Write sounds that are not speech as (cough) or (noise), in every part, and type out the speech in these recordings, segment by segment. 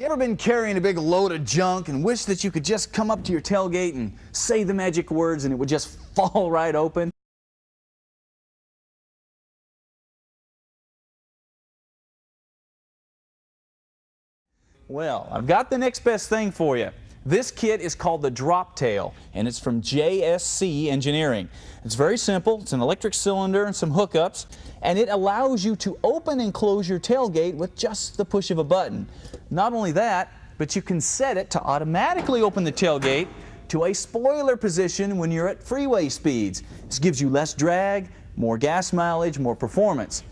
You ever been carrying a big load of junk and wish that you could just come up to your tailgate and say the magic words and it would just (laughs) fall right open? Well, I've got the next best thing for you. This kit is called the Drop Tail, and it's from JSC Engineering. It's very simple. It's an electric cylinder and some hookups, and it allows you to open and close your tailgate with just the push of a button. Not only that, but you can set it to automatically open the tailgate to a spoiler position when you're at freeway speeds. This gives you less drag, more gas mileage, more performance.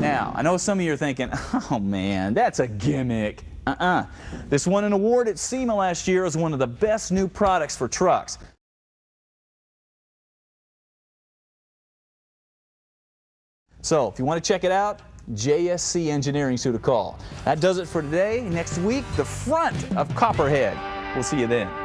Now, I know some of you are thinking, (laughs) oh man, that's a gimmick. Uh-uh. This won an award at SEMA last year as one of the best new products for trucks. So, if you want to check it out, JSC Engineering to call. That does it for today. Next week, the front of Copperhead. We'll see you then.